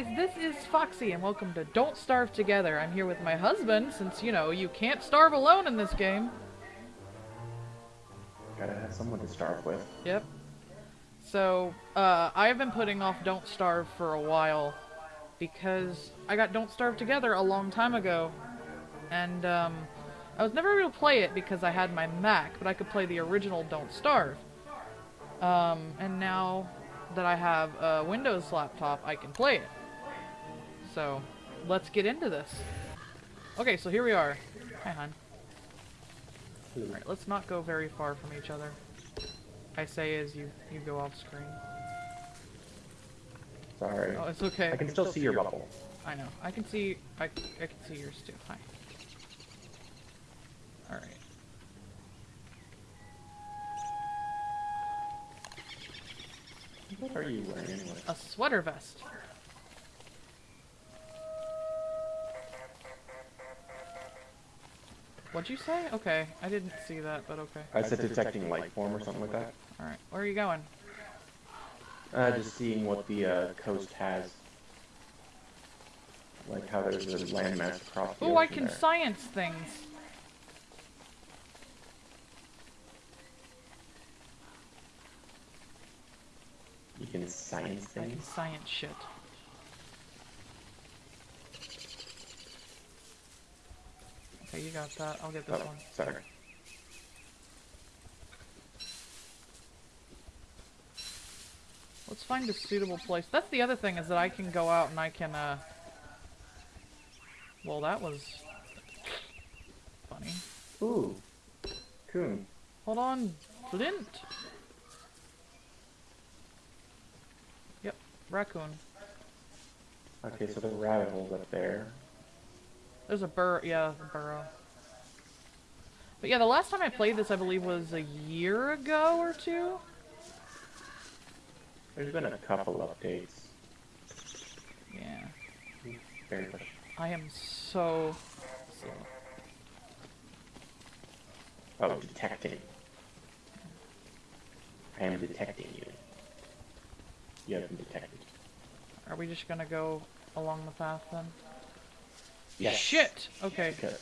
Guys, this is Foxy, and welcome to Don't Starve Together. I'm here with my husband, since, you know, you can't starve alone in this game. Gotta have someone to starve with. Yep. So, uh, I've been putting off Don't Starve for a while, because I got Don't Starve Together a long time ago, and, um, I was never able to play it because I had my Mac, but I could play the original Don't Starve. Um, and now that I have a Windows laptop, I can play it. So, let's get into this. Okay, so here we are. Hi, hon. Alright, let's not go very far from each other. I say as you, you go off screen. Sorry. Oh, it's okay. I can still see your bubble. I know. I can see, I, I can see yours too. Hi. Alright. What are you wearing anyway? A sweater vest. What'd you say? Okay, I didn't see that, but okay. I said detecting life form or something like that. Alright, where are you going? Uh, just seeing what the uh, coast has. Like how there's a landmass across the Oh, I can there. science things. You can science I can things. science shit. Okay, you got that. I'll get this Oh, one. sorry. Let's find a suitable place. That's the other thing is that I can go out and I can, uh... Well, that was... funny. Ooh. Coon. Hold on, Flint. Yep, raccoon. Okay, so the rabbit hole's up there. There's a bur- yeah, a burrow. But yeah, the last time I played this, I believe, was a year ago or two. There's been a couple of updates. Yeah, Very much. I am so slow. Oh, detecting. I am detecting you. You have been detected. Are we just gonna go along the path then? Yes. Shit! Okay, Because,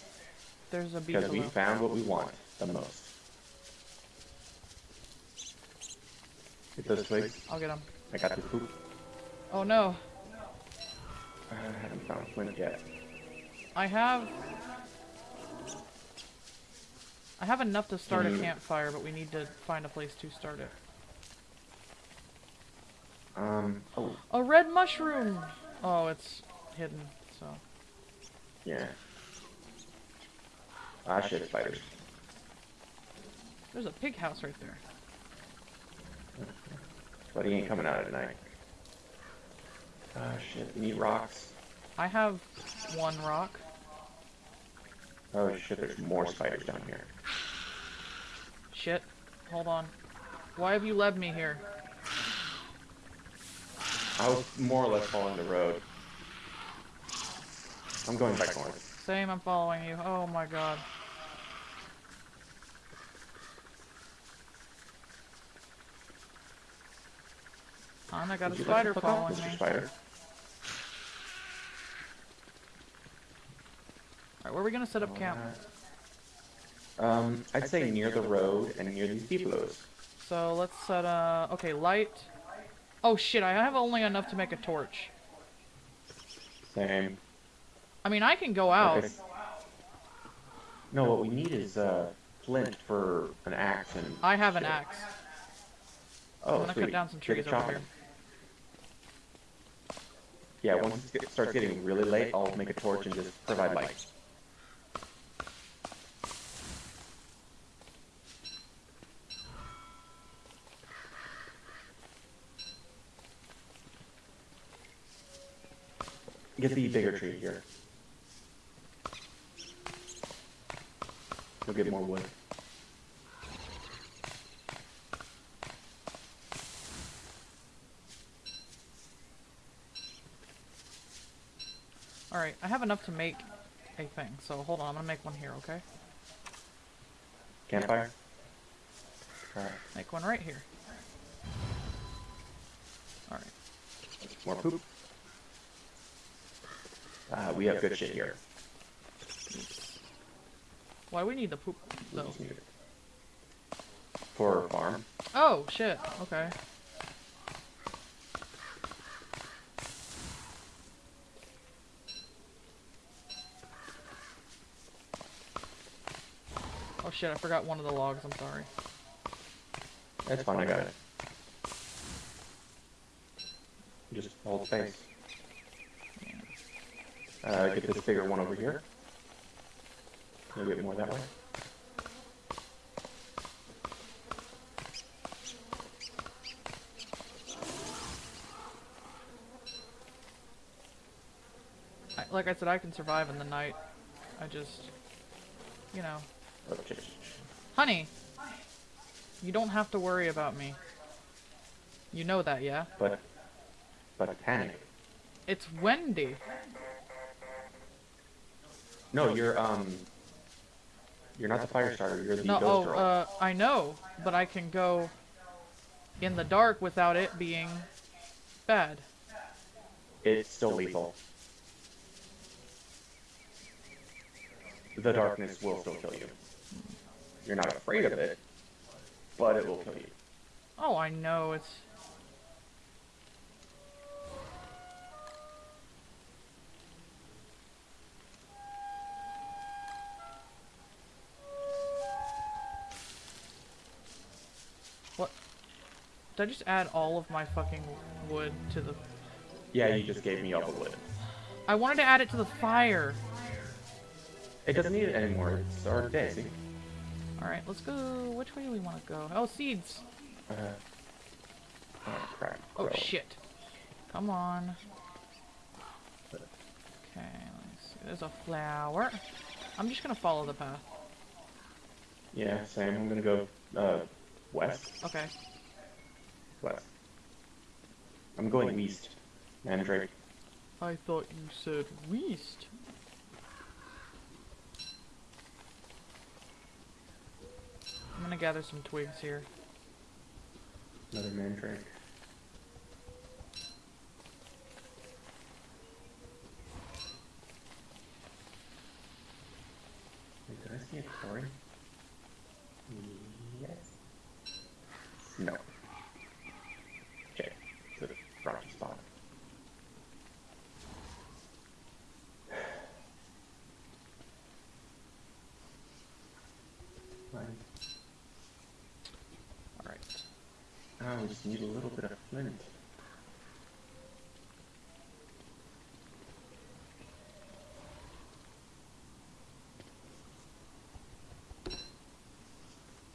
there's a beat because we found what we want the most. Get those twigs. I'll get him. I got the poop. Oh no, I haven't found flint yet. I have... I have enough to start a Mm. campfire, but we need to find a place to start it. Um, oh, A red mushroom! Oh, it's hidden, so... yeah. Ah, shit, spiders. There's a pig house right there. But he ain't coming out at night. Ah, shit, we need rocks. I have one rock. Oh shit, there's more spiders down here. Shit. Hold on. Why have you led me here? I was more or less following the road. I'm going back north. Same, I'm following you. Oh my god. Hon, I got a Would you spider to following me. Spider? Alright, where are we gonna set up camp? Um, I'd say near the road and near these depots. So let's set uh okay, light. Oh shit, I have only enough to make a torch. Same. I mean I can go out. Okay. No, what we need is uh, flint for an axe and. I have an shit. axe. Oh, I'm gonna cut down some trees over here. Yeah, once it starts getting really late, I'll make a torch and just provide light. Get the bigger tree here. You'll get more wood. Alright, I have enough to make a thing, so hold on, I'm gonna make one here, okay? Campfire? Alright, Make one right here. Alright. more poop. Uh, we have good shit here. Why we need the poop though? just need it. For a farm. Oh shit. Okay. Oh shit, I forgot one of the logs, I'm sorry. That's fine, I got it. Just hold space. Uh, get this bigger one over here. You'll get more that way. I, like I said, I can survive in the night. I just, you know. Honey! You don't have to worry about me. You know that, yeah? But, but I panic. It's Wendy. No, you're um, you're not the fire starter. You're the No, ghost oh, uh, I know, but I can go in the dark without it being bad. It's still lethal. The darkness will still kill you. You're not afraid of it, but it will kill you. Oh, I know, it's... Did I just add all of my fucking wood to the... Yeah, you just gave me all the wood. I wanted to add it to the fire. It doesn't need it anymore. It's our day. Alright, let's go... Which way do we want to go? Oh, seeds! Uh, oh crap. Oh, shit. Come on. Okay, let me see. There's a flower. I'm just gonna follow the path. Yeah, same. I'm gonna go uh, west. Okay. I'm going east. Mandrake. I thought you said west. I'm gonna gather some twigs here. Another mandrake. Wait, did I see a quarry? Yes. No. Okay, it's a rocky spot. Fine. Alright. Oh, we just need a little bit of flint.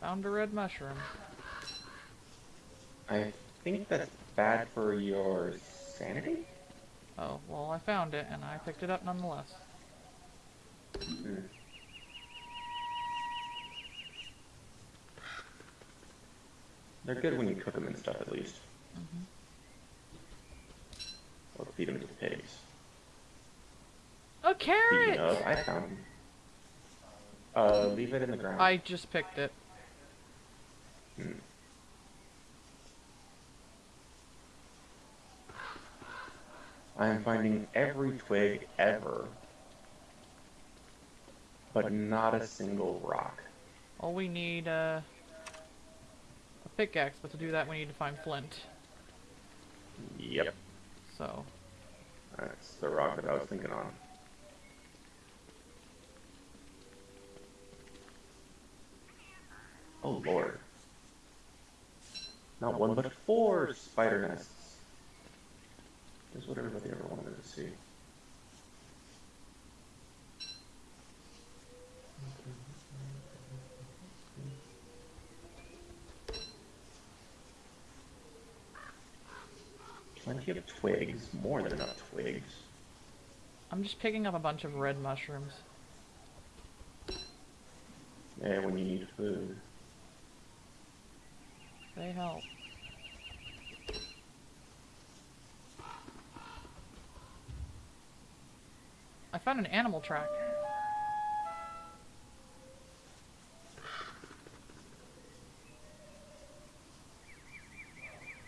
Found a red mushroom. I think that's bad for your sanity? Oh, well, I found it and I picked it up nonetheless. Hmm. They're good when you cook them and stuff, at least. Mhm. Or feed them to the pigs. A carrot! of, I found them. Uh, leave it in the ground. I just picked it. Hmm. I am finding every twig ever, but not a single rock. All we need, uh, a pickaxe, but to do that we need to find flint. Yep, So, that's the rock that I was thinking on. Oh lord. Not one, but four spider nests. Is what everybody ever wanted to see. Plenty of twigs, more than enough twigs. I'm just picking up a bunch of red mushrooms. Yeah, when you need food. They help. I found an animal track.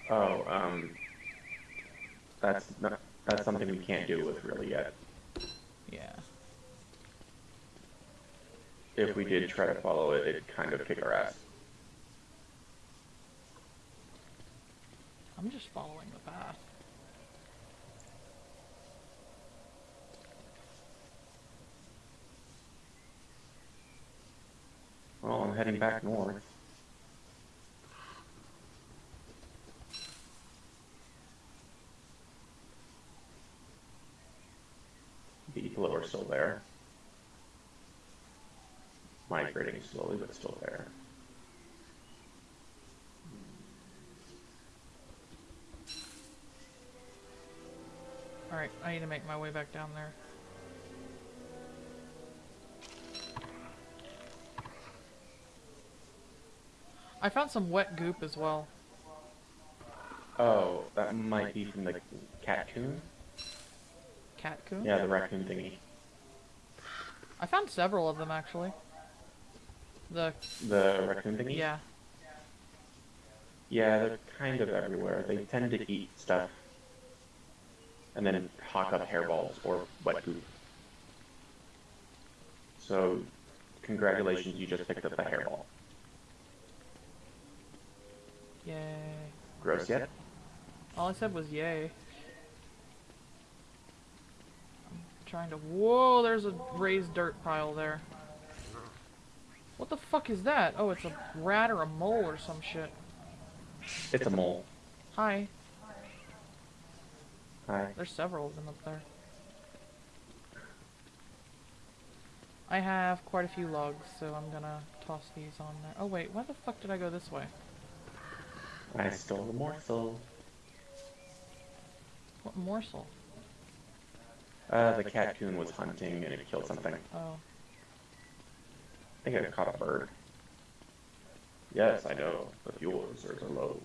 Oh, um, that's not, that's something we can't do with really yet. Yeah. If we did try to follow it, it'd kind of kick our ass. I'm just following the path. Well, I'm heading back north. The people are still there. Migrating slowly, but still there. Alright, I need to make my way back down there. I found some wet goop as well. Oh, that might be from the catcoon? Catcoon? Yeah, the raccoon thingy. I found several of them actually. The The raccoon thingy? yeah. Yeah, they're kind of everywhere. They tend to eat stuff. And then hawk up hairballs or wet goop. So, congratulations, you just picked up a hairball. Yay. Gross yet? All I said was yay. I'm trying to Whoa, there's a raised dirt pile there. What the fuck is that? Oh, it's a rat or a mole or some shit. It's a mole. Hi. Hi. There's several of them up there. I have quite a few logs, so I'm gonna toss these on there. Oh wait, why the fuck did I go this way? I stole the morsel. What morsel? Uh, the catcoon was hunting and it killed something. Oh. I think it caught a bird. Yes, I know. The fuel reserves are low.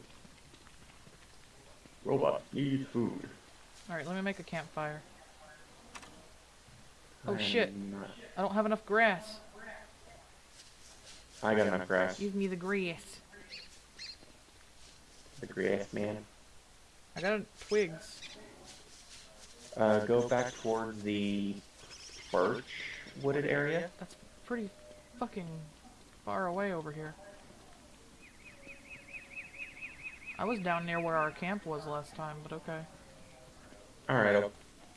Robot needs food. alright, let me make a campfire. Oh, I'm shit. not- I don't have enough grass. I got enough grass. Give me the grass. The grass man. I got twigs. Uh, go back toward the birch wooded area. That's pretty fucking far away over here. I was down near where our camp was last time, but okay. Alright, I'll,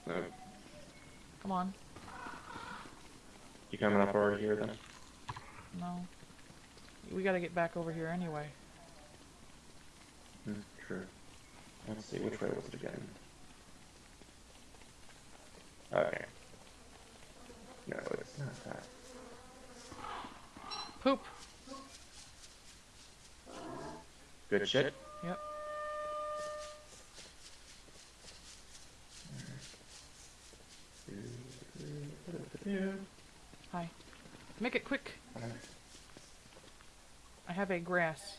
uh, Come on. you coming up over here then? No. We gotta get back over here anyway. Hmm, true. Let's see, which way was it again? Okay. No, it's not that. Poop! Good shit? Yep. Hi. Make it quick! I have a grass.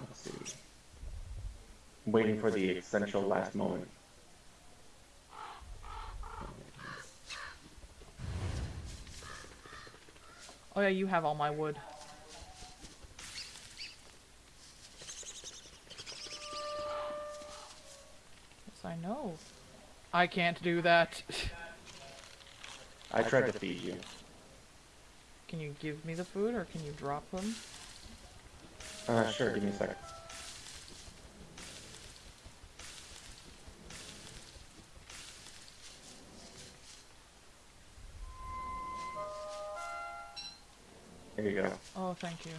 Let's see. Waiting for the essential last moment. Oh yeah, you have all my wood. Yes, I know. I can't do that. I tried to feed you. can you give me the food or can you drop them? Uh, sure, give me a second. There you go. Oh, thank you.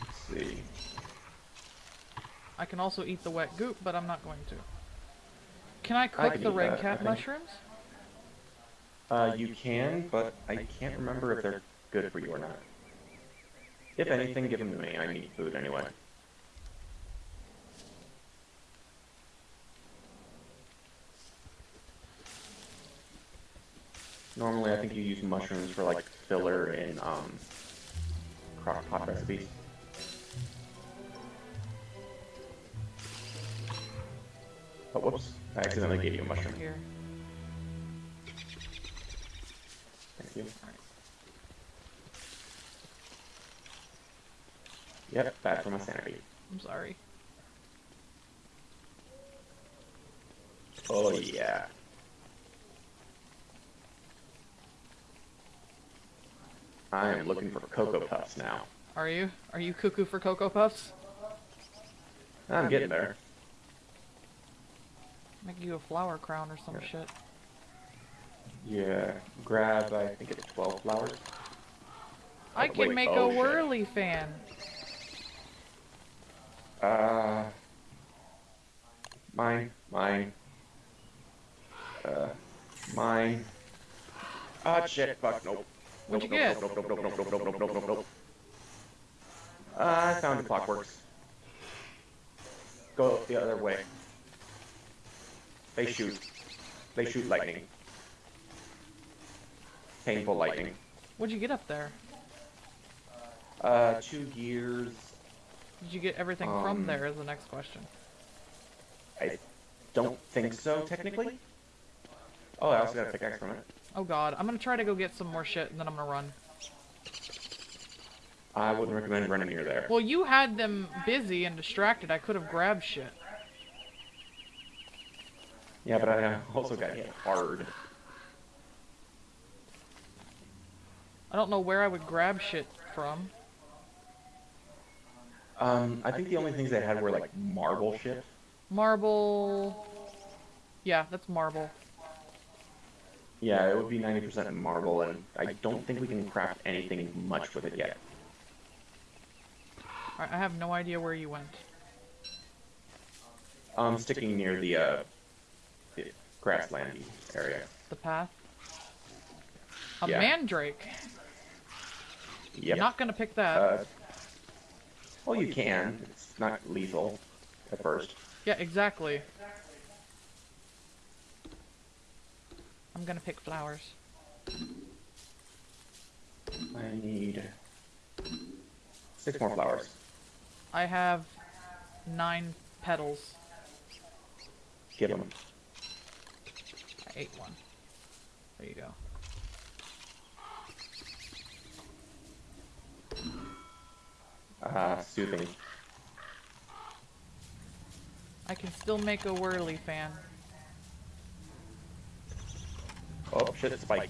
Let's see. I can also eat the wet goop, but I'm not going to. Can I I cook can the red that, I cat mushrooms? Uh, you can, but I can't remember if they're good for you or not. If anything, give them to me. I need food anyway. Normally, I think you use mushrooms for like filler in um, crock pot recipes. Oh, whoops. I accidentally gave you a mushroom. Here. Thank you. Yep, bad for my sanity. I'm sorry. Oh yeah. I am looking for Cocoa Puffs now. Are you? Are you cuckoo for Cocoa Puffs? I'm getting there. Make you a flower crown or some Yeah. shit. Yeah, grab, I think it's 12 flowers. I Oh, can wait, make oh, a shit. whirly fan. Uh, mine, mine, uh, mine. Ah, shit, fuck, nope. What'd you get? Uh, I found the clockworks. Go the other way. They shoot. They shoot lightning. Painful lightning. What'd you get up there? Uh, two gears. Did you get everything um, from there is the next question. I don't think so, technically. Oh, I also got a pickaxe from it. Oh god, I'm gonna try to go get some more shit and then I'm gonna run. I wouldn't recommend running near there. Well, you had them busy and distracted. I could have grabbed shit. Yeah, but I also got hit hard. I don't know where I would grab shit from. Um, I think the only things they had were like marble shit. Marble. Yeah, that's marble. Yeah, it would be 90% marble, and I don't think we can craft anything much with it yet. I have no idea where you went. I'm sticking near the, uh, the grasslandy area. The path. A Yeah. mandrake. Yep. Not gonna pick that. Uh, well, you can. It's not lethal at first. yeah, exactly. I'm gonna pick flowers. I need six more flowers. I have nine petals. Give them. I ate one. There you go. Uh, soothing. I can still make a whirly fan. Oh, shit, it's spike.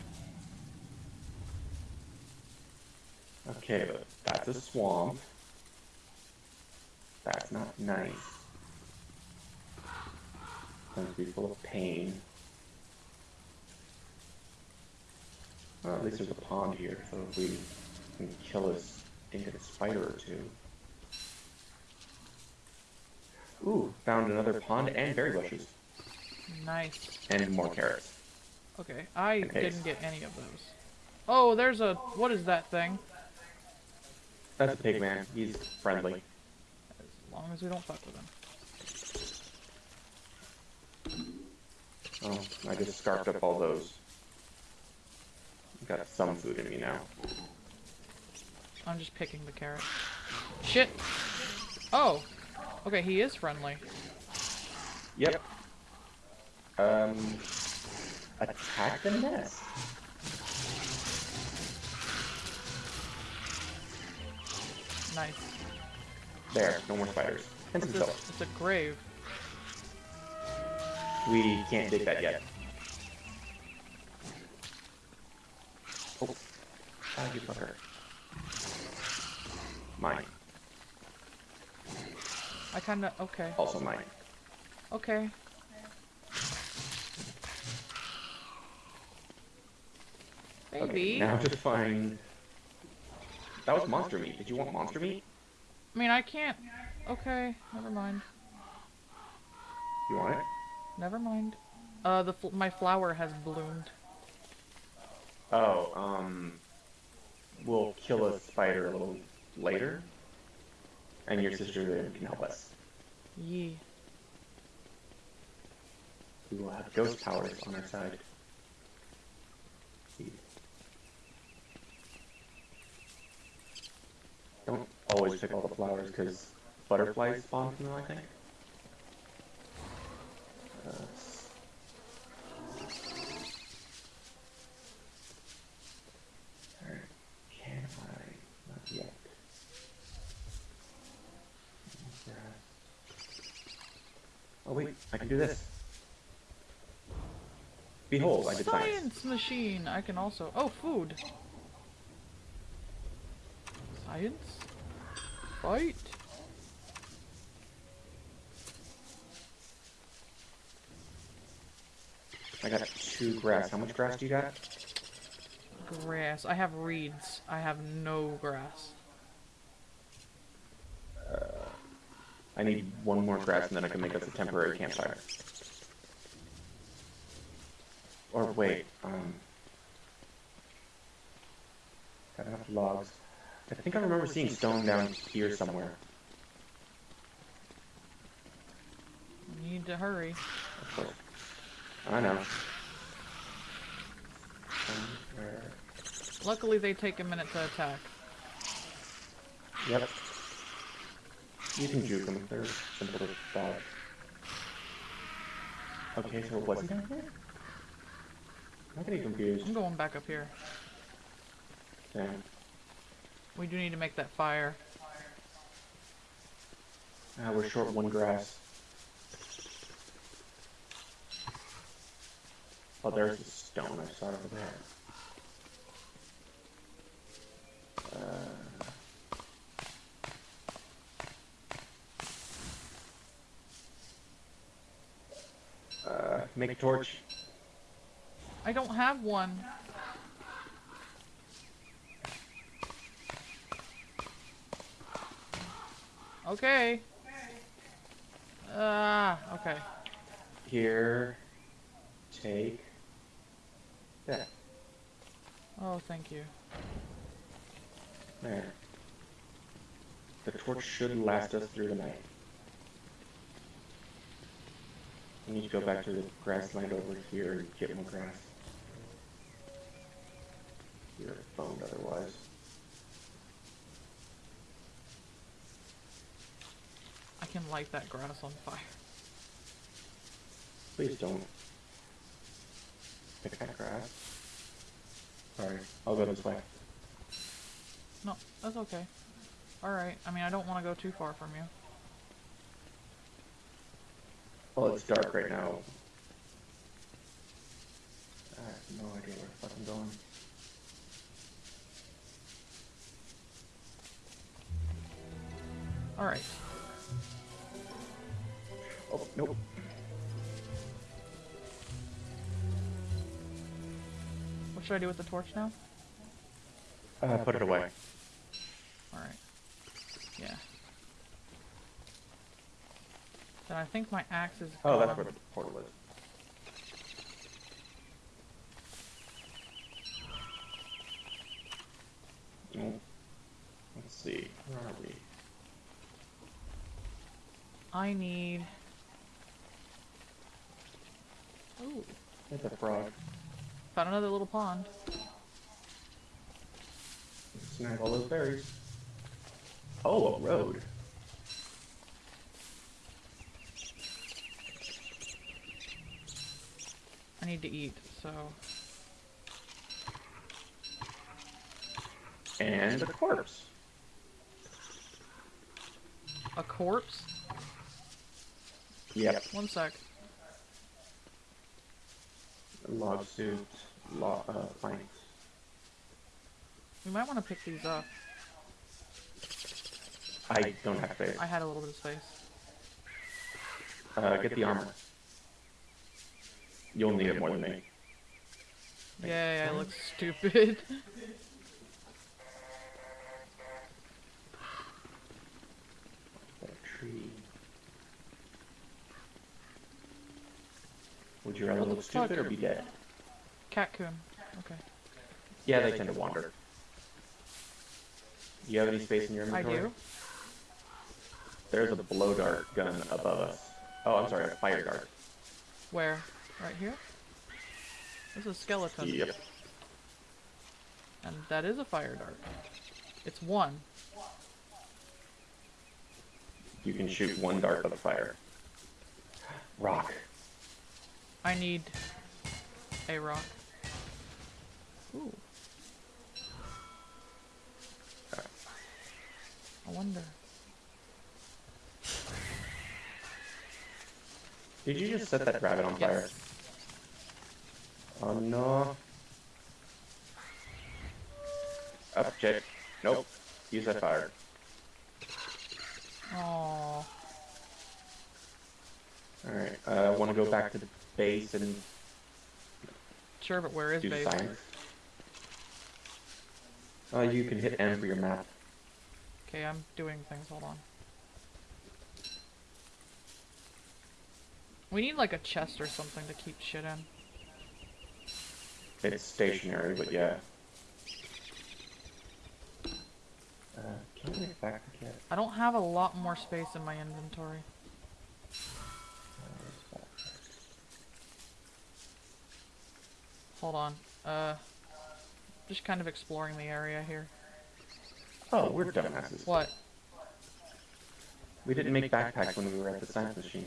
Okay, but that's a swamp. That's not nice. Going to be full of pain. Well, at least there's a pond here, so if we can kill a stinking spider or two. Ooh, found another pond and berry bushes. Nice. And more carrots. Okay, I Okay. didn't get any of those. Oh, there's a... What is that thing? That's a pig man. He's friendly. As long as we don't fuck with him. Oh, I just scarfed up all those. Got some food in me now. I'm just picking the carrot. Shit! Oh! Okay, he is friendly. Yep. Um, attack the nest. Nice. There, no more spiders. And some It's a, it's a grave. We can't dig that yet. Oh, ah, you fucker. Mine. I kinda... Okay. Also mine. Okay. Okay, now to find... That was monster meat. Did you want monster meat? I mean, I can't... Okay, never mind. You want it? Never mind. Uh, the fl my flower has bloomed. Oh, um, we'll kill a spider a little later, and your sister can help us. Yee. We will have ghost powers on our side. Don't always pick all the flowers because butterflies spawn from them, I think. Uh, can I? Not yet. Oh wait, I can do this. Behold, I did science. Science machine. I can also. Oh, food. Science. Fight. I got two grass. How much grass do you got? Grass. I have reeds. I have no grass. I need one more grass and then I can make us a temporary campfire. Or wait, um... Got enough logs. I think I remember seeing stone down here somewhere. Need to hurry. I know. Somewhere. Luckily, they take a minute to attack. Yep. You can juke them. They're simple to dodge. Okay, so it wasn't down here? I'm getting confused. I'm going back up here. Damn. We do need to make that fire. Ah, we're short one grass. Oh, there's the stone I saw over there. Uh, uh, make a torch. I don't have one. Okay. Ah, okay. Here. Take. That. Oh, thank you. There. The torch should last us through the night. We need to go back to the grassland over here and get more grass. You're boned otherwise. Can light that grass on fire. Please don't. Pick that grass. Sorry, I'll go this way. No, that's okay. Alright, I mean, I don't want to go too far from you. Well, it's dark right now. I have no idea where the fuck I'm going. Alright. Oh, nope. What should I do with the torch now? Uh, put it away. Alright. Yeah. Then I think my axe is Oh, that's gone. where the portal is. Let's see. Where are we? I need... Ooh. There's a frog. Found another little pond. Snag all those berries. Oh, a road. I need to eat, so... And a corpse. A corpse? Yep. One sec. Log suit. Log, uh, planks. We might want to pick these up. I don't have space. I had a little bit of space. Uh, get the armor. You'll need it more than me. Yay, I look stupid. Tree. Would you rather What look stupid or be dead? Catcoon. Okay. Yeah, they tend to wander. Do you have any space in your inventory? I inventory? do. There's a blow dart gun above us. Oh, I'm sorry, a fire dart. Where? Right here? This is a skeleton. Yep. And that is a fire dart. It's one. You can shoot one dart with a fire. Rock. I need a rock. Ooh. I wonder. Did you just set that rabbit on fire? Yes. Oh no. Up, check. Nope. Use that fire. Oh. Alright, uh, I want to go back to the base and Sure, but where is do base? science. Uh, you can hit M for your map. Okay, I'm doing things. Hold on. We need like a chest or something to keep shit in. It's stationary, but yeah. Uh, can I make back yet? I don't have a lot more space in my inventory. Hold on. Uh, just kind of exploring the area here. Oh, we're dumbasses. What? We didn't make backpacks when we were at the science machine.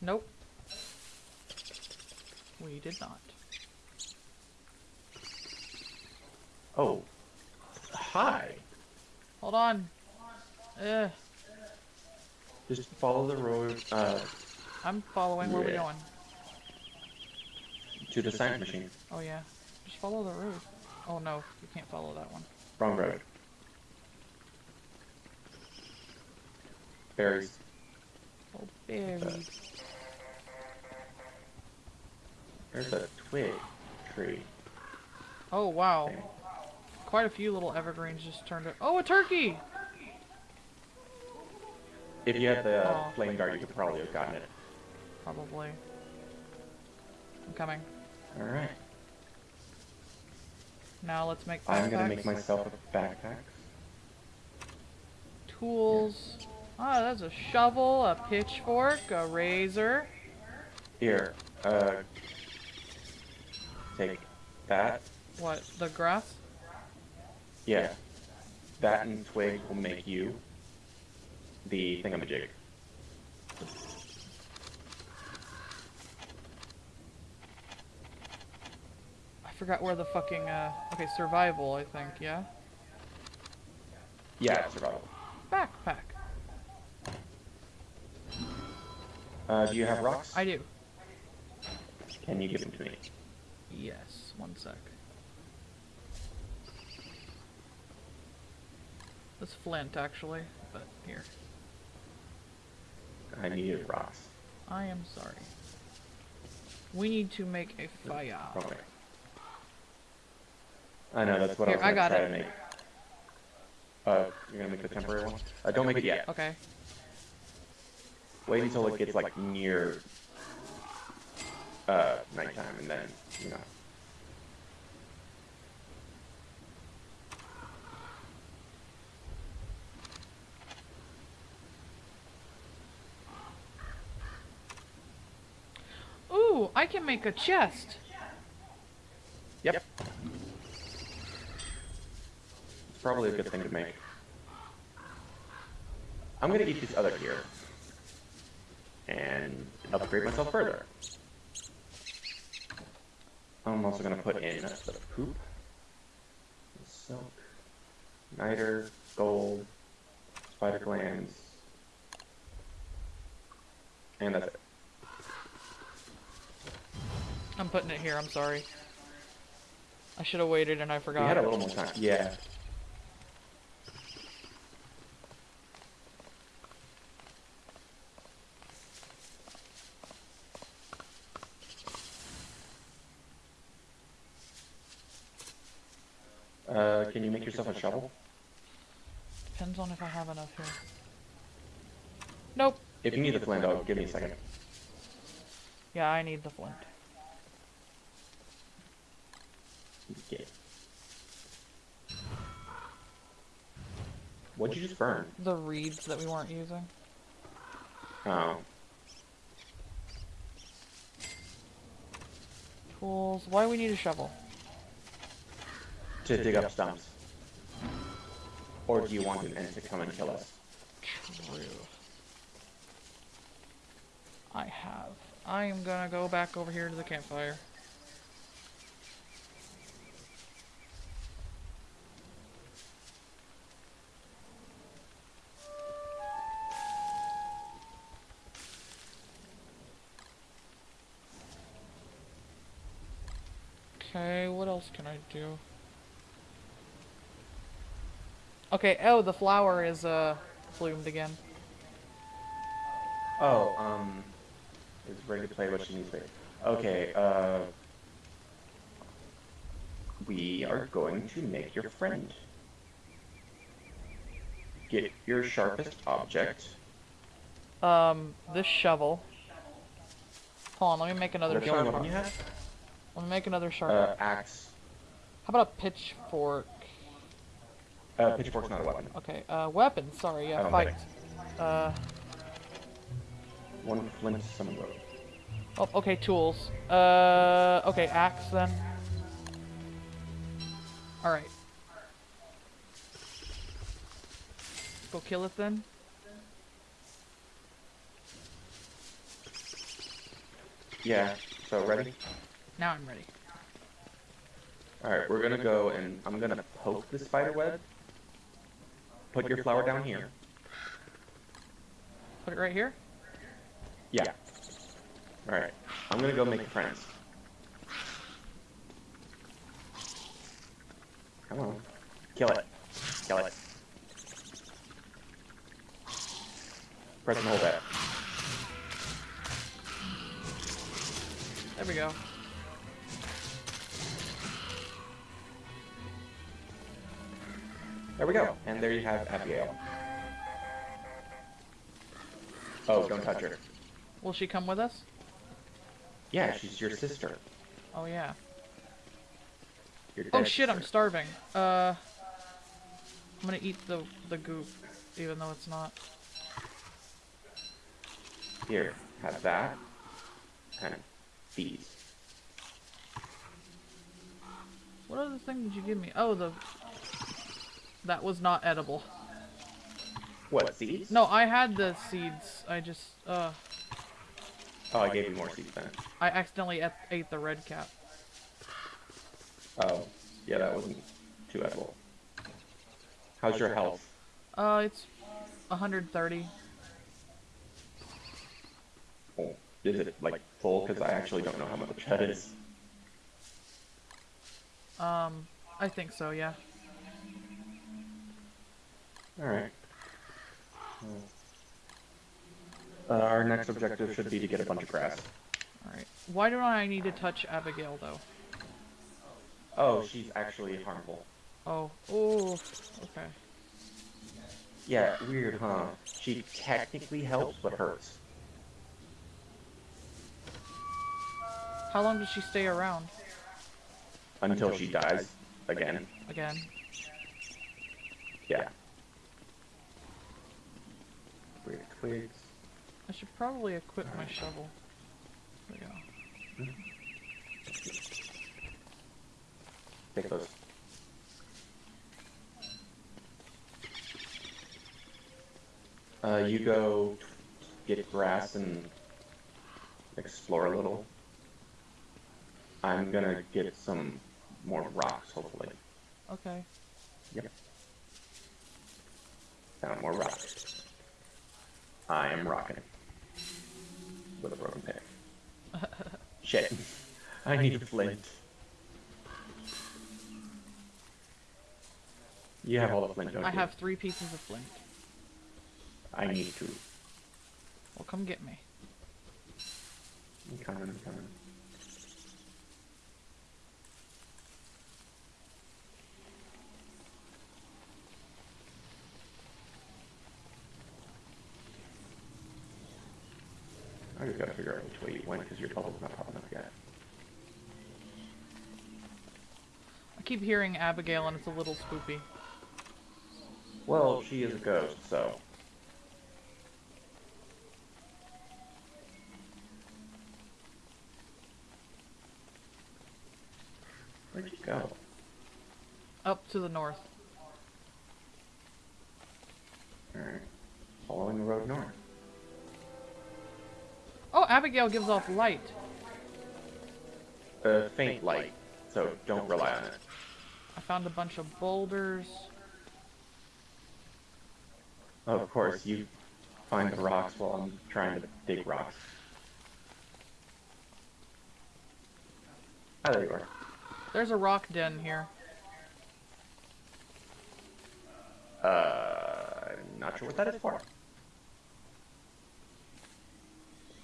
Nope. We did not. Oh. Hi. Hold on. Ugh. Just follow the road uh, I'm following. Where we Yeah. going? To the science machine. Oh yeah. Just follow the road. Oh no, you can't follow that one. Wrong road. Berries. Oh, berries. There's a twig tree. Oh wow. thing. Quite a few little evergreens just turned up. Oh, a turkey! If you had the uh, Aw. flame dart, you could probably have gotten it. Probably. I'm coming. Alright. Now let's make I'm gonna make myself a backpack. Tools. Oh, that's a shovel, a pitchfork, a razor. Here, uh, take that. What, the grass? Yeah. That and twig will make you the thingamajig. Forgot where the fucking, uh, okay, survival, I think, yeah? Yeah, survival. Backpack. Uh, do you have rocks? I do. Can you give them to me? Yes, one sec. This flint, actually, but here. I needed rocks. I am sorry. We need to make a fire. Way. I know, that's what Here, I I was got gonna try it. to make. Uh, you're gonna make the temporary one? Uh, don't make it yet. Okay. Wait until it gets like near uh nighttime and then, you know. Ooh, I can make a chest. Yep. It's probably a good thing to make. I'm gonna eat this other here. And upgrade myself further. I'm also gonna put in the poop. Silk. Niter, gold, spider glands. And that's it. I'm putting it here, I'm sorry. I should have waited and I We forgot. had a little more time. Yeah. Uh, can you make yourself a shovel? Depends on if I have enough here. Nope. If you need the flint, oh, give me a second. Yeah, I need the flint. Okay. What'd you just burn? The reeds that we weren't using. Oh, Tools. Why do we need a shovel? to dig up stumps. Or do you want an ant to come and kill us? True. I have. I am gonna go back over here to the campfire. Okay, what else can I do? Okay, oh, the flower is, uh, bloomed again. Oh, um, is ready to play what she needs to. Okay, uh, we are going to make your friend. Get your sharpest object. Um, this shovel. Hold on, let me make another sharp. up when you have? Let me make another sharp. Uh, axe. How about a pitchfork? Uh, pitchfork's not a weapon. Okay, uh, weapon. Sorry, yeah, fight. Uh, One flint, some rope. oh, okay, tools. Uh, okay, axe then. All right. Go kill it then. Yeah, so ready? Now I'm ready. Alright, we're gonna go and I'm gonna poke the spider web. Put your flower down here. Put it right here. Yeah. Alright, I'm gonna go make friends. Come on. Kill it. Kill it. Press and hold that. There we go. There we go. And there you have Abigail. Oh, don't touch her. Will she come with us? Yeah, she's your sister. Oh yeah. Oh shit, I'm starving. Uh, I'm gonna eat the the goop, even though it's not. Here, have that. And these. What other thing did you give me? Oh, the. That was not edible. What, seeds? No, I had the seeds. I just uh, Oh, I gave you more seeds then. I accidentally ate, the red cap. Oh, yeah, that wasn't too edible. How's your health? Uh, it's 130. Oh, is it like full? Because I actually don't know how much that is. Um, I think so. Yeah. Alright. Uh, our next objective should be to get a bunch of grass. All right. Why do I need to touch Abigail though? Oh, she's actually harmful. Oh. Oh. Okay. Yeah, weird, huh? She technically helps, but hurts. How long does she stay around? Until she dies. Again. Again. Yeah. Weird twigs. I should probably equip my shovel. There we go. Take those. Uh, you go get grass and explore a little. I'm gonna get some more rocks, hopefully. Okay. Yep. Found more rocks. I am rocking. With a broken pick. Shit. I need a flint. You have all the flint, don't I you? have three pieces of flint. I need to. Well, come get me. I'm coming, I'm coming. I just gotta figure out which way you went because your bubble's not popping up yet. I keep hearing Abigail and it's a little spoopy. Well, she is a ghost, so. Where'd you go? Up to the north. Alright. Following the road north. Oh, Abigail gives off light. A faint light, so don't rely on it. I found a bunch of boulders. Oh, of course, you find the rocks while I'm trying to dig rocks. Ah, there you are. There's a rock den here. Uh, I'm not sure what that is for.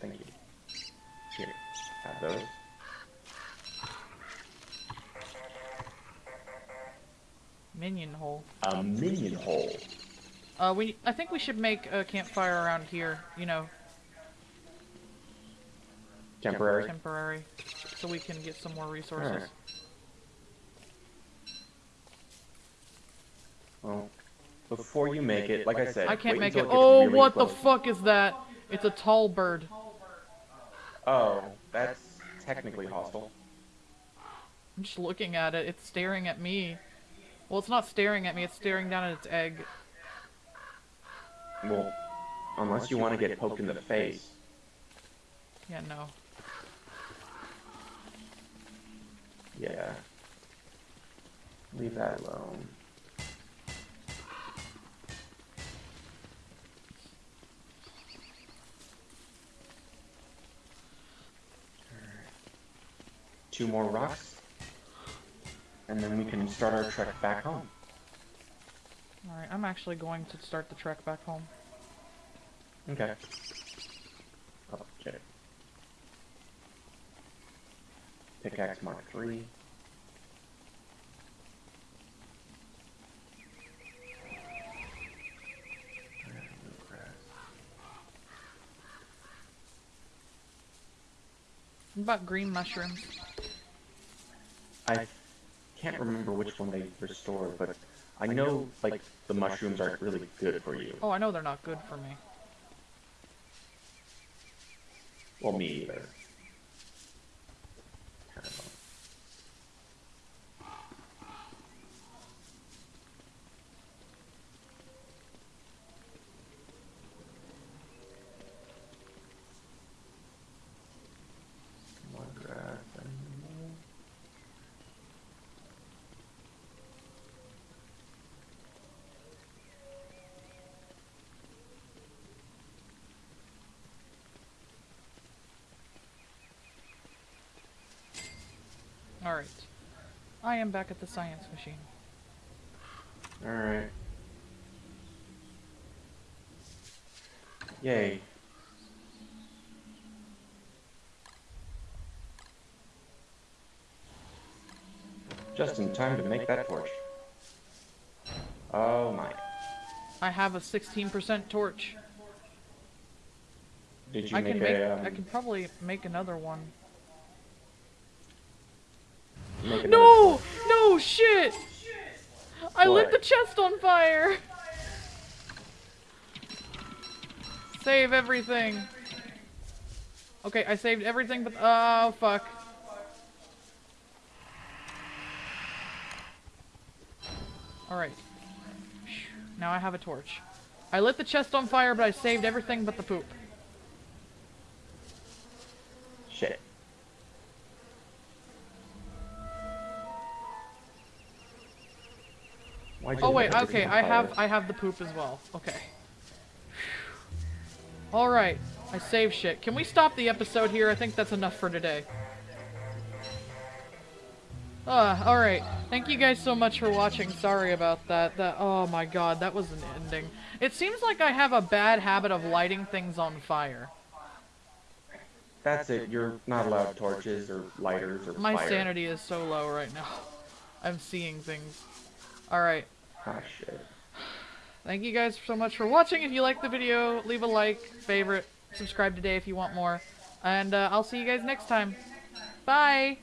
Thank you. Here, have those. Minion hole. A minion hole. Uh, we. I think we should make a campfire around here. You know, Temporary. temporary, so we can get some more resources. Alright. Well, before you make it, like I said, I can't make it. Oh, really what the fuck is that? It's a tall bird. Oh, that's technically hostile. I'm just looking at it. It's staring at me. Well, it's not staring at me. It's staring down at its egg. Well, unless you want to get poked in the face. Yeah, no. Yeah. Leave that alone. Two more rocks. And then we can start our trek back home. Alright, I'm actually going to start the trek back home. Okay. Shit. Pickaxe Mark 3. What about green mushrooms? I can't remember which one they restored, but I know, like, the mushrooms aren't really good for you. Oh, I know they're not good for me. Well, me either. Kind of. More grass and more. Alright. I am back at the science machine. Alright. Yay. Just in time to make that torch. Oh my. I have a 16% torch. Did you I make can make. um, I can probably make another one. No! No shit! I lit the chest on fire! Save everything. Okay, I saved everything but- oh fuck. Alright. Now I have a torch. I lit the chest on fire, but I saved everything but the poop. Oh wait, okay, I have I have the poop as well. Okay. Alright, I save shit. Can we stop the episode here? I think that's enough for today. Uh, alright. Thank you guys so much for watching. Sorry about that. That oh my god, that was an ending. It seems like I have a bad habit of lighting things on fire. That's it. You're not allowed torches or lighters or My fire. sanity is so low right now. I'm seeing things. Alright. Ah, shit. Thank you guys so much for watching. If you liked the video, leave a like, favorite, subscribe today if you want more. And uh, I'll see you guys next time. Bye!